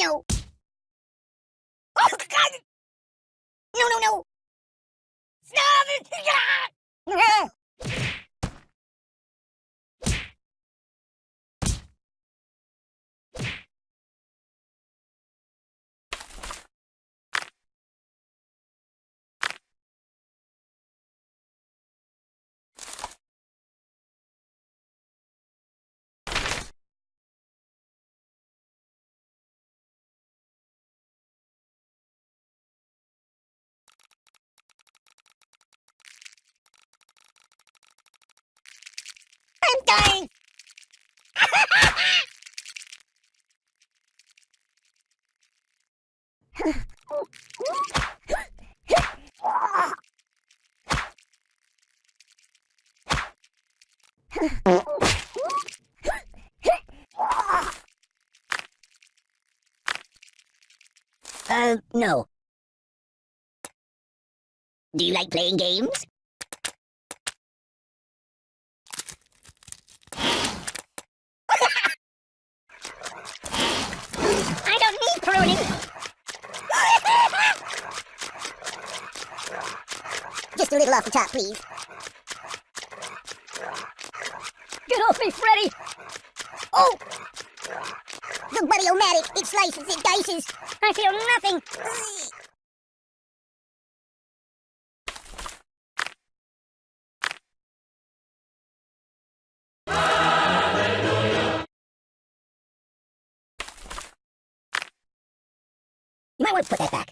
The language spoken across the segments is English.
No. Oh, God! No, no, no! Stop it! I'm dying! Uh, no. Do you like playing games? Off the top, please. Get off me, Freddy! Oh! The Buddy-O-Matic, it slices, it dices. I feel nothing. You might want to put that back.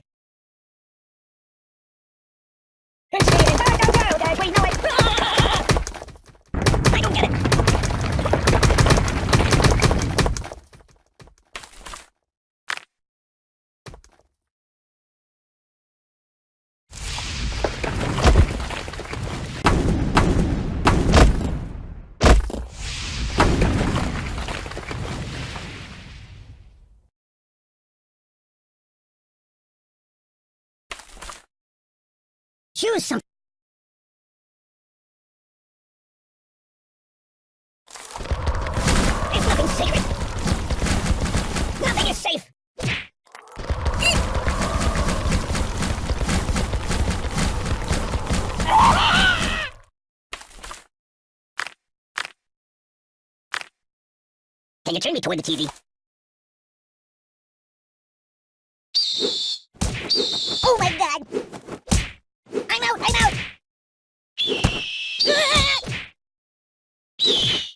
Choose some. It's nothing sacred. Nothing is safe. Can you turn me toward the TV? Oh my god! I'm out! I'm out! Oi!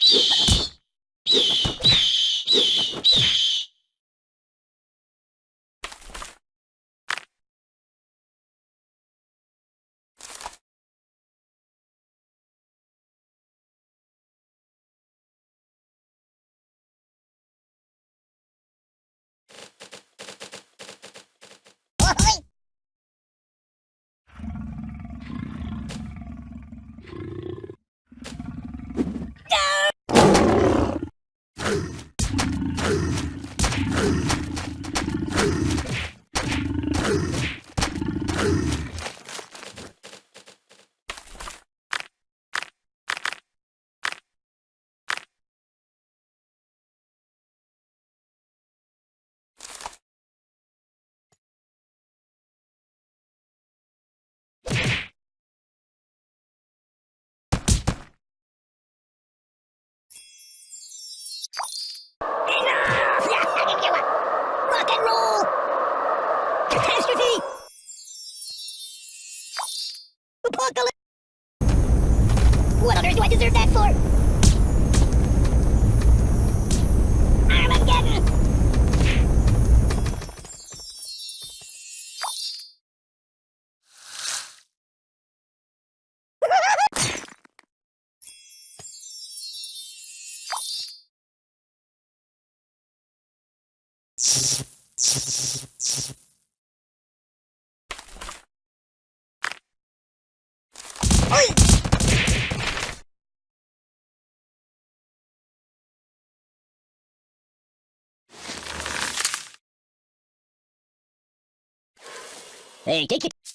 Hey, take it.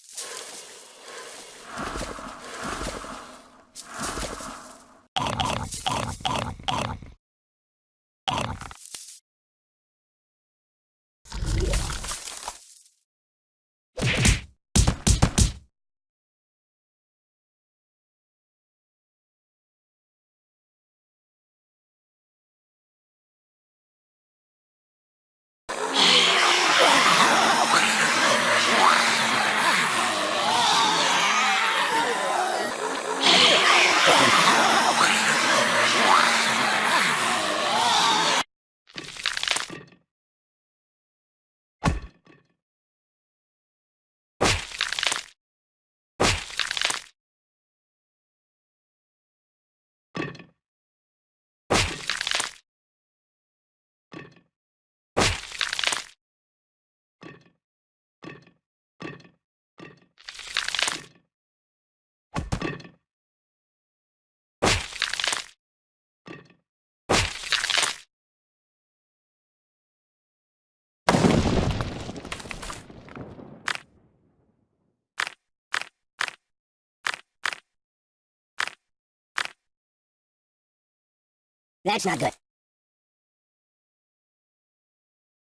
That's not good.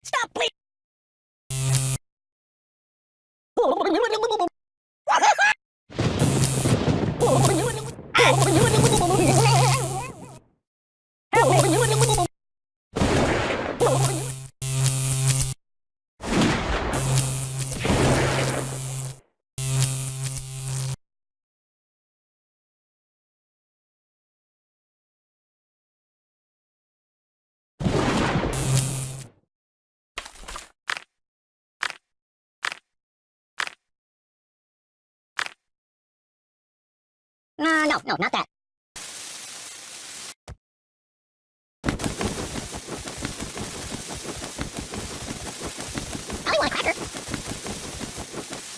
Stop, please! Uh, no, no, not that. I want a cracker.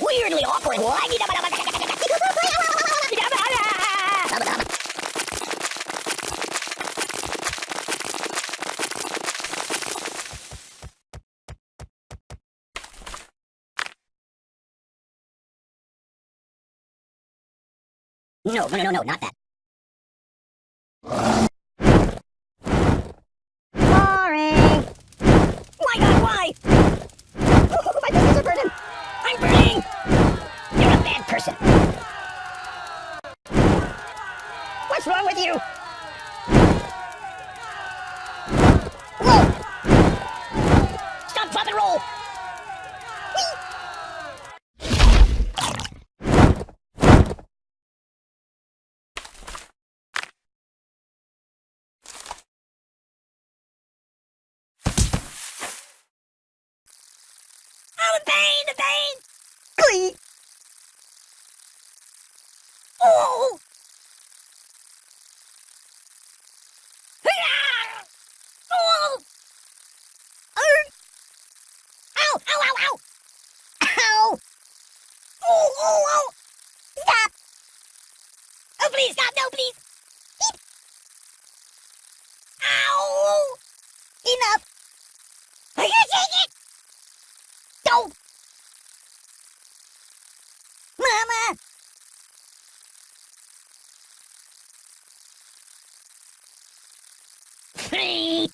Weirdly awkward. No, no, no, no, not that. Boring! My god, why? Oh, my fingers are burning! I'm burning! You're a bad person. What's wrong with you? Whoa! Stop, drop, and roll! Oh, the pain, the pain! Glee! Oh. oh! Oh! Ow! Ow! Ow! Ow! Ow! Oh! Oh! Oh! Stop! Oh, please stop! No, please! Beep. Ow! Enough! I can't take it! Don't! Mama! Free!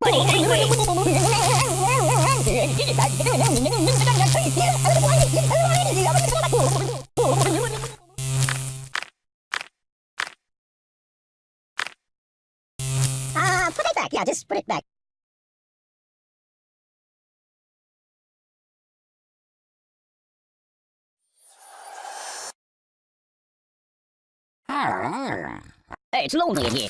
Buddy, angry! Uh, put it back. Yeah, just put it back. Hey, it's lonely in here.